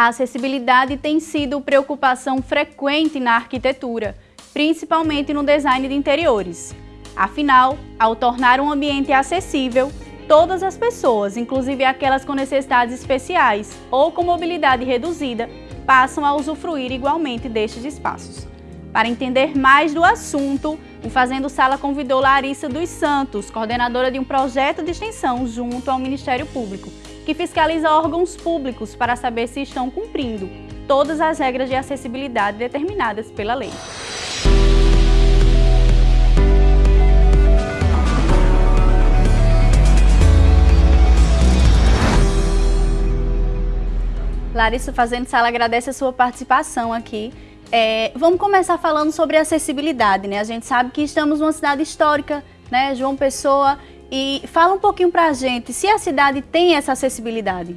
A acessibilidade tem sido preocupação frequente na arquitetura, principalmente no design de interiores. Afinal, ao tornar um ambiente acessível, todas as pessoas, inclusive aquelas com necessidades especiais ou com mobilidade reduzida, passam a usufruir igualmente destes espaços. Para entender mais do assunto, o Fazendo Sala convidou Larissa dos Santos, coordenadora de um projeto de extensão junto ao Ministério Público, que fiscaliza órgãos públicos para saber se estão cumprindo todas as regras de acessibilidade determinadas pela lei. Larissa Fazendo Sala agradece a sua participação aqui. É, vamos começar falando sobre acessibilidade, né? A gente sabe que estamos numa cidade histórica, né, João Pessoa, e fala um pouquinho para a gente se a cidade tem essa acessibilidade.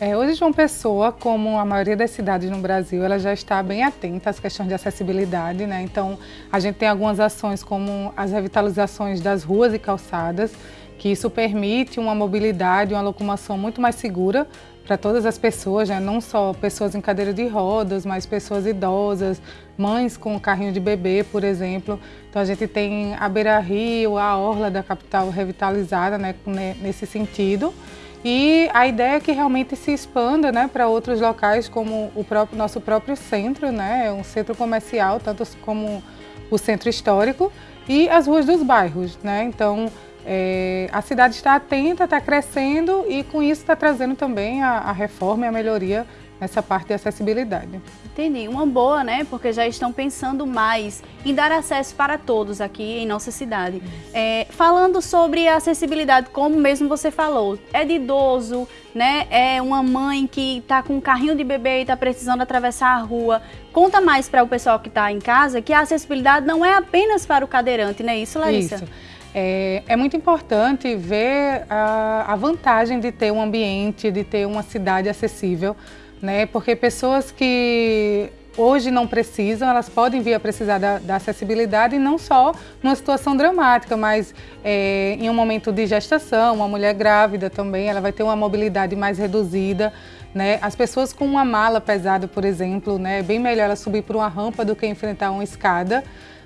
É, hoje, João Pessoa, como a maioria das cidades no Brasil, ela já está bem atenta às questões de acessibilidade, né? Então, a gente tem algumas ações como as revitalizações das ruas e calçadas, que isso permite uma mobilidade, uma locomoção muito mais segura para todas as pessoas, né? não só pessoas em cadeira de rodas, mas pessoas idosas, mães com carrinho de bebê, por exemplo. Então a gente tem a Beira Rio, a Orla da capital revitalizada né? nesse sentido. E a ideia é que realmente se expanda né, para outros locais, como o próprio, nosso próprio centro, né, um centro comercial, tanto como o centro histórico, e as ruas dos bairros. Né? Então, é, a cidade está atenta, está crescendo e com isso está trazendo também a, a, reforma e a melhoria nessa parte de acessibilidade. Entendi, uma boa, né? Porque já estão pensando mais em dar acesso para todos aqui em nossa cidade. É, falando sobre a acessibilidade, como mesmo você falou, é de idoso, né? É uma mãe que está com um carrinho de bebê e está precisando atravessar a rua. Conta mais para o pessoal que está em casa que a acessibilidade não é apenas para o cadeirante, não é isso, Larissa? Isso. É, é, muito importante ver a, a, vantagem de ter um ambiente, de ter uma cidade acessível, né? Porque pessoas que hoje não precisam, elas podem vir a precisar da, da acessibilidade, não só numa situação dramática, mas é, em um momento de gestação, uma mulher grávida também, ela vai ter uma mobilidade mais reduzida, né? As pessoas com uma mala pesada, por exemplo, né? é bem melhor ela subir por uma rampa do que enfrentar uma escada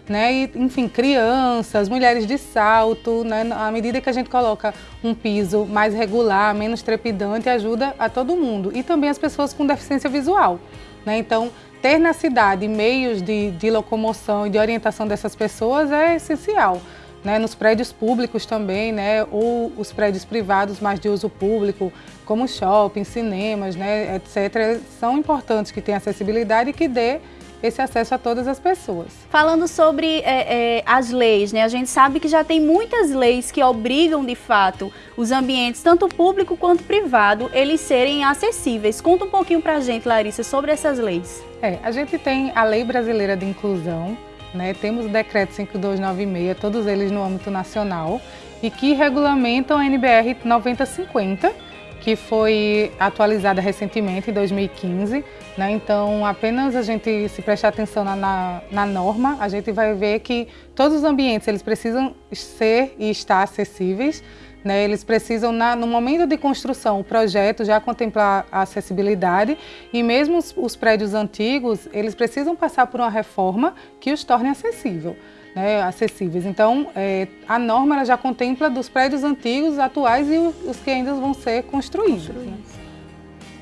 né? E, enfim, crianças, mulheres de salto, né? À medida que a gente coloca um piso mais regular, menos trepidante, ajuda a todo mundo. E também as pessoas com deficiência visual, né? Então, ter na cidade meios de, de locomoção e de orientação dessas pessoas é essencial. Né, nos prédios públicos também, né, ou os prédios privados mais de uso público, como shopping, cinemas, né, etc., são importantes que tenham acessibilidade e que dê esse acesso a todas as pessoas. Falando sobre é, é, as leis, né? A gente sabe que já tem muitas leis que obrigam, de fato, os ambientes, tanto público quanto privado, eles serem acessíveis. Conta um pouquinho pra gente, Larissa, sobre essas leis. É, a gente tem a Lei Brasileira de Inclusão, né? Temos o Decreto 5296, todos eles no âmbito nacional, e que regulamentam a NBR 9050, que foi atualizada recentemente, em 2015. Né? Então, apenas a gente se prestar atenção na, na, na, norma, a gente vai ver que todos os ambientes eles precisam ser e estar acessíveis. Né? Eles precisam, na, no momento de construção, o projeto já contemplar a acessibilidade e mesmo os, os prédios antigos, eles precisam passar por uma reforma que os torne acessível né, acessíveis. Então, é, a norma já contempla dos prédios antigos, atuais e os que ainda vão ser construídos. Né?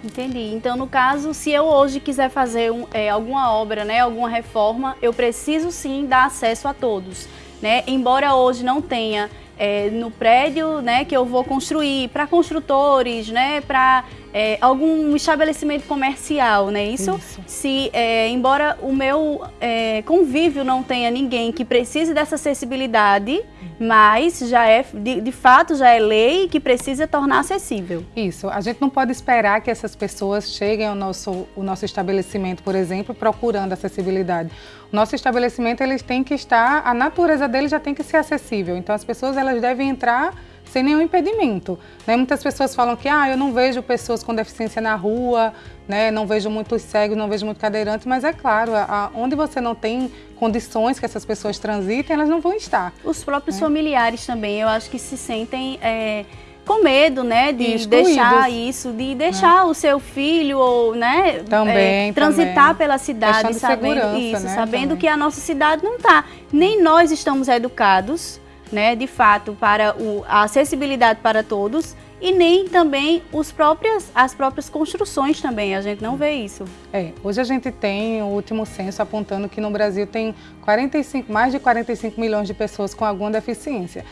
Entendi. Então, no caso, se eu hoje quiser fazer um, é, alguma obra, né, alguma reforma, eu preciso sim dar acesso a todos. Né? Embora hoje não tenha é, no prédio né, que eu vou construir, para construtores, né, para é, algum estabelecimento comercial, né? Isso, Isso. se, é, embora o meu é, convívio não tenha ninguém que precise dessa acessibilidade, mas já é, de, de, fato, já é lei que precisa tornar acessível. Isso, a gente não pode esperar que essas pessoas cheguem ao nosso, o nosso estabelecimento, por exemplo, procurando acessibilidade. O nosso estabelecimento, eles tem que estar, a natureza dele já tem que ser acessível, então as pessoas elas devem entrar sem nenhum impedimento. Né? Muitas pessoas falam que ah, eu não vejo pessoas com deficiência na rua, né? não vejo muitos cegos, não vejo muito cadeirante, mas é claro, a, onde você não tem condições que essas pessoas transitem, elas não vão estar. Os próprios né? familiares também, eu acho que se sentem... É com medo, né, de deixar isso, de deixar é. o seu filho ou, né, também, é, transitar também. pela cidade, sabendo isso, né, sabendo também. que a nossa cidade não está. Nem nós estamos educados, né, de fato, para o, a acessibilidade para todos e nem também os próprias, as próprias construções também, a gente não vê isso. É, hoje a gente tem o último censo apontando que no Brasil tem 45, mais de 45 milhões de pessoas com alguma deficiência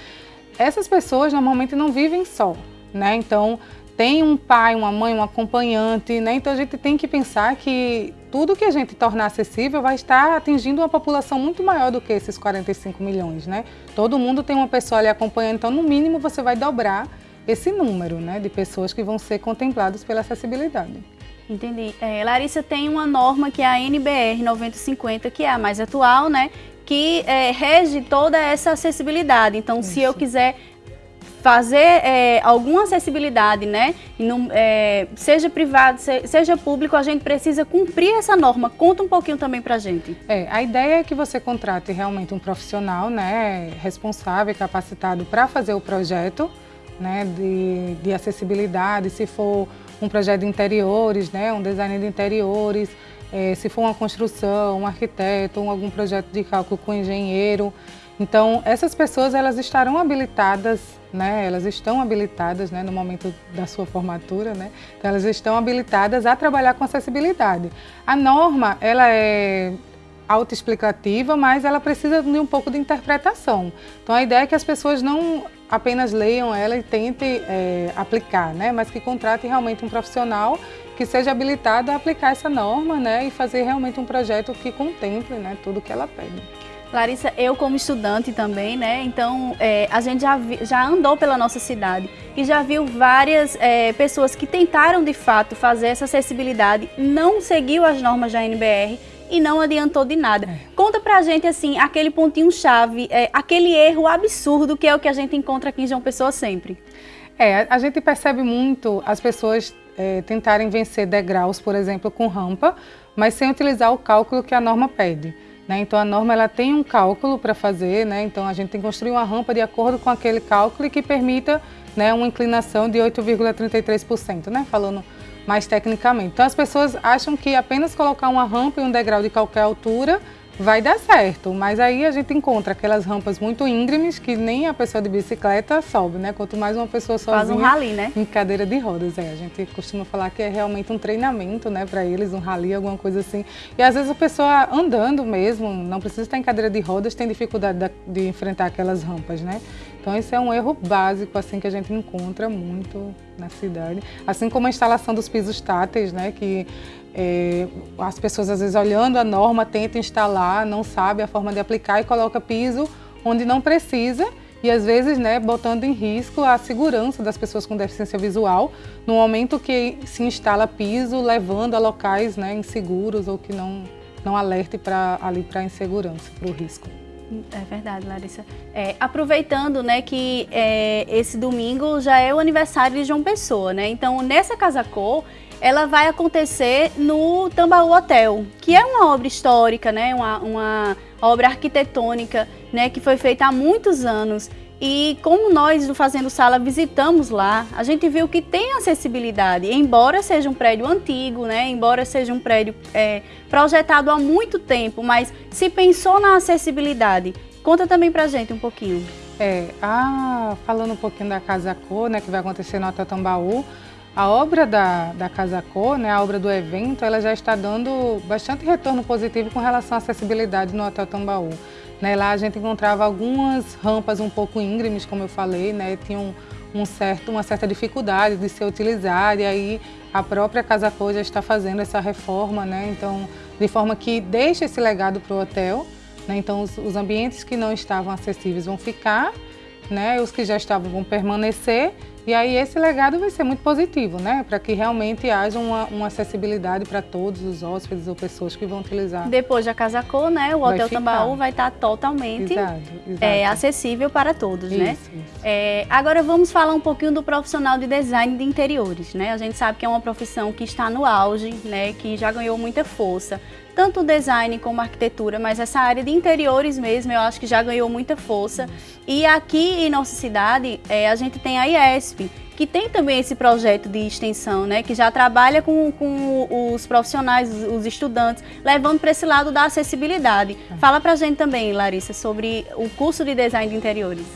essas pessoas normalmente não vivem só, né? Então, tem um pai, uma mãe, um acompanhante, né? Então a gente tem que pensar que tudo que a gente tornar acessível vai estar atingindo uma população muito maior do que esses 45 milhões, né? Todo mundo tem uma pessoa ali acompanhando, então no mínimo você vai dobrar esse número, né, de pessoas que vão ser contempladas pela acessibilidade. Entendi. É, Larissa tem uma norma que é a NBR 9050, que é a mais atual, né? que é, rege toda essa acessibilidade. Então, Isso. se eu quiser fazer é, alguma acessibilidade, né, é, seja privado, seja público, a gente precisa cumprir essa norma. Conta um pouquinho também para a gente. É, a ideia é que você contrate realmente um profissional, né, responsável, capacitado para fazer o projeto, né, de, de acessibilidade, se for um projeto de interiores, né, um design de interiores, é, se for uma construção, um arquiteto, algum projeto de cálculo com engenheiro. Então, essas pessoas elas estarão habilitadas, né? Elas estão habilitadas, né, no momento da sua formatura, né? Então, elas estão habilitadas a trabalhar com acessibilidade. A norma, ela é autoexplicativa, mas ela precisa de um pouco de interpretação. Então, a ideia é que as pessoas não apenas leiam ela e tentem é, aplicar, né? Mas que contratem realmente um profissional que seja habilitado a aplicar essa norma né, e fazer realmente um projeto que contemple né, tudo que ela pede. Larissa, eu como estudante também, né? Então é, a gente já, vi, já andou pela nossa cidade e já viu várias é, pessoas que tentaram de fato fazer essa acessibilidade, não seguiu as normas da NBR e não adiantou de nada. É. Conta pra gente assim, aquele pontinho chave, é, aquele erro absurdo que é o que a gente encontra aqui em João Pessoa sempre. É, a gente percebe muito as pessoas é, tentarem vencer degraus, por exemplo, com rampa, mas sem utilizar o cálculo que a norma pede. Né? Então a norma ela tem um cálculo para fazer, né? então a gente tem que construir uma rampa de acordo com aquele cálculo que permita né, uma inclinação de 8,33%, né? falando mais tecnicamente. Então as pessoas acham que apenas colocar uma rampa e um degrau de qualquer altura vai dar certo, mas aí a gente encontra aquelas rampas muito íngremes que nem a pessoa de bicicleta sobe, né? Quanto mais uma pessoa sozinha Faz um rally, né? em cadeira de rodas. É, a gente costuma falar que é realmente um treinamento, né, para eles, um rally, alguma coisa assim. E às vezes a pessoa andando mesmo, não precisa estar em cadeira de rodas, tem dificuldade de enfrentar aquelas rampas, né? Então esse é um erro básico assim que a gente encontra muito na cidade, assim como a instalação dos pisos táteis, né, que é, as pessoas às vezes olhando a norma tentam instalar, não sabe a forma de aplicar e coloca piso onde não precisa e às vezes né, botando em risco a segurança das pessoas com deficiência visual no momento que se instala piso, levando a locais né, inseguros ou que não, não alerte ali para a insegurança, para o risco. É verdade, Larissa. É, aproveitando né, que é, esse domingo já é o aniversário de João Pessoa, né? Então, nessa Casa Cor, ela vai acontecer no Tambaú Hotel, que é uma obra histórica, né? Uma, uma obra arquitetônica, né? Que foi feita há muitos anos e como nós do Fazendo Sala visitamos lá, a gente viu que tem acessibilidade, embora seja um prédio antigo, né? embora seja um prédio é, projetado há muito tempo, mas se pensou na acessibilidade. Conta também pra gente um pouquinho. É, a, falando um pouquinho da Casa Cor, né, que vai acontecer no Hotel Tambaú, a obra da, da Casa Cor, né, a obra do evento, ela já está dando bastante retorno positivo com relação à acessibilidade no Hotel Tambaú. Né, lá a gente encontrava algumas rampas um pouco íngremes, como eu falei, né, tinham um certo, uma certa dificuldade de ser utilizada e aí a própria Casa Cor já está fazendo essa reforma, né, então de forma que deixa esse legado para o hotel, né, então os, os ambientes que não estavam acessíveis vão ficar, né, os que já estavam vão permanecer e aí esse legado vai ser muito positivo, né? Para que realmente haja uma, uma acessibilidade para todos os hóspedes ou pessoas que vão utilizar. Depois da Casa Cor, né? O vai Hotel ficar. Tambaú vai estar tá totalmente exato, exato. É, acessível para todos, isso, né? Isso. É, agora vamos falar um pouquinho do profissional de design de interiores, né? A gente sabe que é uma profissão que está no auge, né? Que já ganhou muita força tanto o design como a arquitetura, mas essa área de interiores mesmo, eu acho que já ganhou muita força. E aqui em nossa cidade, é, a gente tem a IESP, UESP, que tem também esse projeto de extensão, né, que já trabalha com, com os profissionais, os estudantes, levando para esse lado da acessibilidade. É. Fala para a gente também, Larissa, sobre o curso de design de interiores.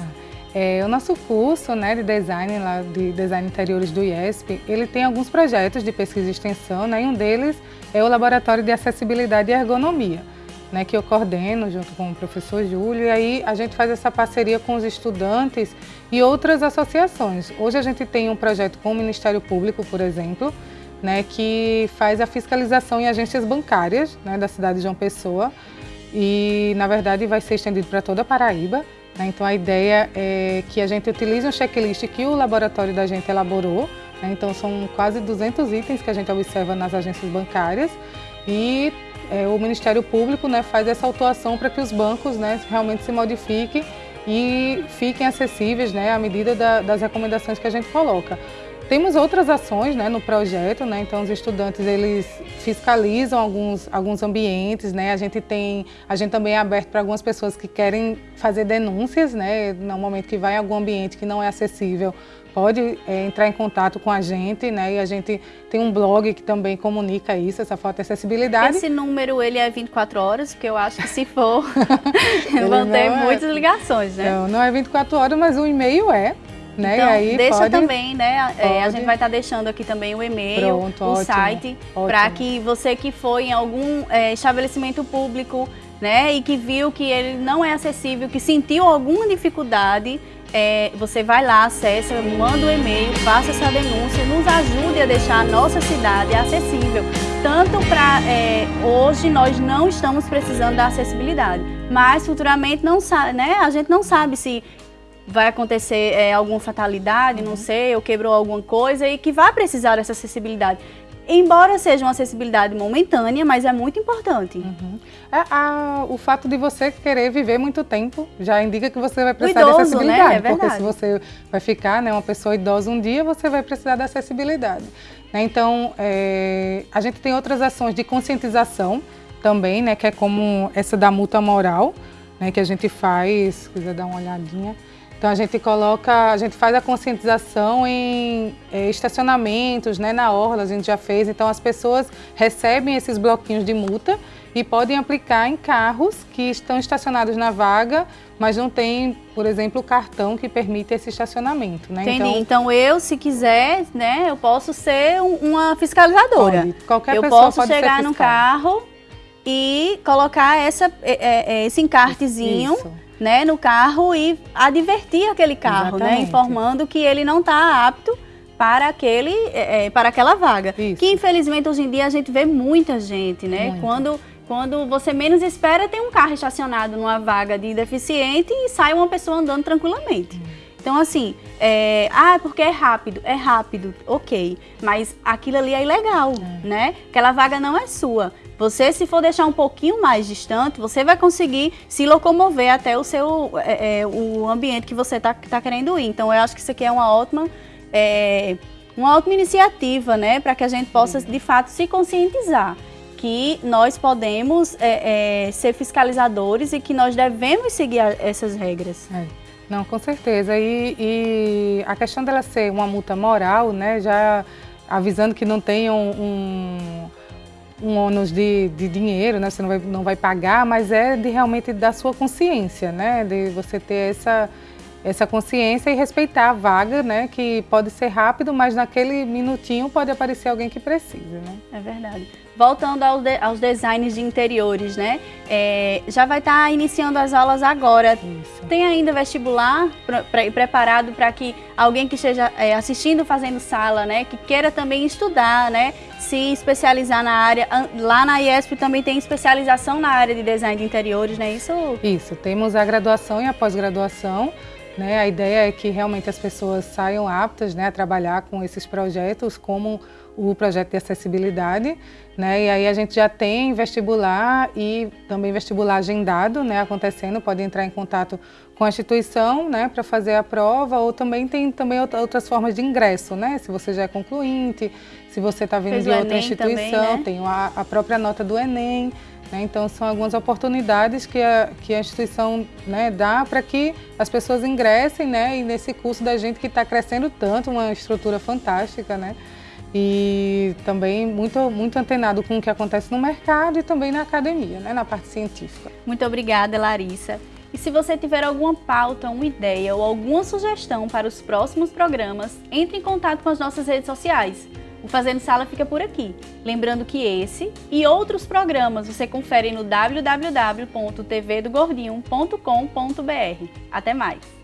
É, o nosso curso né, de design lá, de design interiores do IESP, ele tem alguns projetos de pesquisa e extensão, né, e um deles é o Laboratório de Acessibilidade e Ergonomia né, que eu coordeno junto com o professor Júlio, e aí a gente faz essa parceria com os estudantes e outras associações. Hoje a gente tem um projeto com o Ministério Público, por exemplo, né, que faz a fiscalização em agências bancárias né, da cidade de João Pessoa, e na verdade vai ser estendido para toda a Paraíba. Né, então a ideia é que a gente utilize um checklist que o laboratório da gente elaborou, né, então são quase 200 itens que a gente observa nas agências bancárias, e é, o Ministério Público né, faz essa autuação para que os bancos né, realmente se modifiquem e fiquem acessíveis né, à medida da, das recomendações que a gente coloca. Temos outras ações né, no projeto, né, então os estudantes eles fiscalizam alguns, alguns ambientes, né, a gente tem, a gente também é aberto para algumas pessoas que querem fazer denúncias, né, no momento que vai em algum ambiente que não é acessível, pode é, entrar em contato com a gente, né? E a gente tem um blog que também comunica isso, essa falta de acessibilidade. Esse número ele é 24 horas, porque eu acho que se for vão ter é... muitas ligações, né? Não, não é 24 horas, mas o e-mail é. Né? Então, aí deixa pode, também, né? É, a gente vai estar tá deixando aqui também o e-mail, o ótimo, site, para que você que foi em algum é, estabelecimento público, né, e que viu que ele não é acessível, que sentiu alguma dificuldade, é, você vai lá, acessa, manda um e-mail, faça essa denúncia, nos ajude a deixar a nossa cidade acessível. Tanto para é, hoje nós não estamos precisando da acessibilidade, mas futuramente não sabe, né? A gente não sabe se vai acontecer é, alguma fatalidade, não uhum. sei, ou quebrou alguma coisa e que vai precisar dessa acessibilidade embora seja uma acessibilidade momentânea, mas é muito importante. Uhum. É, a, o fato de você querer viver muito tempo já indica que você vai precisar idoso, de acessibilidade. Né? É porque se você vai ficar né, uma pessoa idosa um dia, você vai precisar da acessibilidade. Né? Então, é, a gente tem outras ações de conscientização também, né, que é como essa da multa moral, né, que a gente faz, se quiser dar uma olhadinha. Então a gente coloca, a gente faz a conscientização em é, estacionamentos, né, na orla, a gente já fez. Então as pessoas recebem esses bloquinhos de multa e podem aplicar em carros que estão estacionados na vaga, mas não tem, por exemplo, o cartão que permite esse estacionamento. Né? Entendi. Então, então eu, se quiser, né, eu posso ser uma fiscalizadora. Pode. Qualquer eu pessoa posso pode chegar no carro e colocar essa, é, é, esse encartezinho. Isso né, no carro e advertir aquele carro, né, informando que ele não está apto para aquele é, é, para aquela vaga. Isso. Que infelizmente hoje em dia a gente vê muita gente, né? Muito. Quando quando você menos espera, tem um carro estacionado numa vaga de deficiente e sai uma pessoa andando tranquilamente. Hum. Então, assim, é, ah, porque é rápido. É rápido, ok. Mas aquilo ali é ilegal, é. né? Aquela vaga não é sua. Você, se for deixar um pouquinho mais distante, você vai conseguir se locomover até o seu é, é, o ambiente que você está tá querendo ir. Então, eu acho que isso aqui é uma ótima, é, uma ótima iniciativa, né? Para que a gente possa, de fato, se conscientizar que nós podemos é, é, ser fiscalizadores e que nós devemos seguir essas regras. É. Não, com certeza. E, e, a questão dela ser uma multa moral, né? Já avisando que não tem um, um ônus de, de dinheiro, né? Você não vai, não vai pagar, mas é de realmente da sua consciência, né? De você ter essa, essa consciência e respeitar a vaga, né? Que pode ser rápido, mas naquele minutinho pode aparecer alguém que precisa, né? É verdade. Voltando aos, de, aos designs de interiores, né? É, já vai estar tá iniciando as aulas agora. Isso. Tem ainda vestibular pra, pra, preparado para que alguém que esteja é, assistindo, fazendo sala, né? Que queira também estudar, né? Se especializar na área. Lá na IESP também tem especialização na área de design de interiores, né? Isso? Isso. Temos a graduação e a pós-graduação. Né? A ideia é que realmente as pessoas saiam aptas né, a trabalhar com esses projetos, como o projeto de acessibilidade. Né? E aí a gente já tem vestibular e também vestibular agendado né, acontecendo, pode entrar em contato com a instituição né, para fazer a prova, ou também tem também outras formas de ingresso, né? Se você já é concluinte, se você está vindo Fez de outra Enem instituição, também, né? tem a, a própria nota do Enem. Né? Então, são algumas oportunidades que a, que a instituição né, dá para que as pessoas ingressem né, e nesse curso da gente que está crescendo tanto, uma estrutura fantástica. Né? E também muito, muito antenado com o que acontece no mercado e também na academia, né, na parte científica. Muito obrigada, Larissa. E se você tiver alguma pauta, uma ideia ou alguma sugestão para os próximos programas, entre em contato com as nossas redes sociais. O Fazendo Sala fica por aqui. Lembrando que esse e outros programas você confere no www.tvdogordinho.com.br. Até mais!